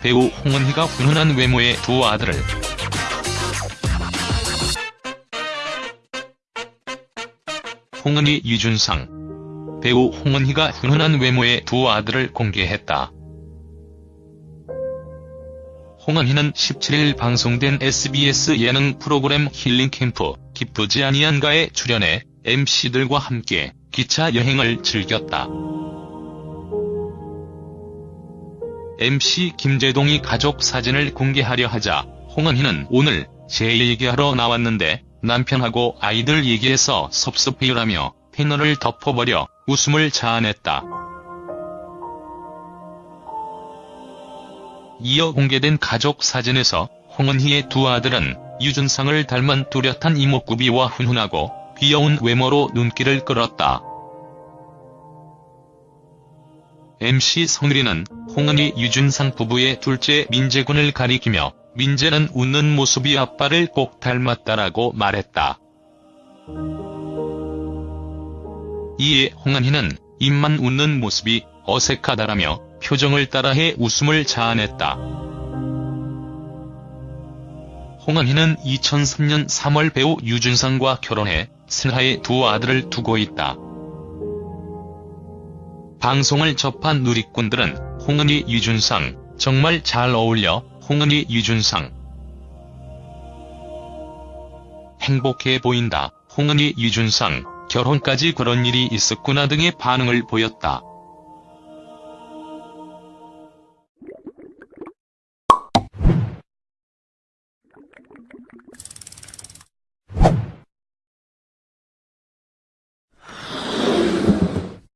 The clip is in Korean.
배우 홍은희가 훈훈한 외모의 두 아들을 홍은희 유준상 배우 홍은희가 훈훈한 외모의 두 아들을 공개했다. 홍은희는 17일 방송된 SBS 예능 프로그램 힐링캠프 기쁘지 아니한가에 출연해 MC들과 함께 기차 여행을 즐겼다. MC 김재동이 가족 사진을 공개하려 하자 홍은희는 오늘 제 얘기하러 나왔는데 남편하고 아이들 얘기해서 섭섭해요라며 패널을 덮어버려 웃음을 자아냈다. 이어 공개된 가족 사진에서 홍은희의 두 아들은 유준상을 닮은 뚜렷한 이목구비와 훈훈하고 귀여운 외모로 눈길을 끌었다. MC 성유리는 홍은희 유준상 부부의 둘째 민재군을 가리키며 민재는 웃는 모습이 아빠를 꼭 닮았다라고 말했다. 이에 홍은희는 입만 웃는 모습이 어색하다라며 표정을 따라해 웃음을 자아냈다. 홍은희는 2003년 3월 배우 유준상과 결혼해 슬하에 두 아들을 두고 있다. 방송을 접한 누리꾼들은 홍은희 유준상. 정말 잘 어울려 홍은희 유준상. 행복해 보인다 홍은희 유준상. 결혼까지 그런 일이 있었구나 등의 반응을 보였다.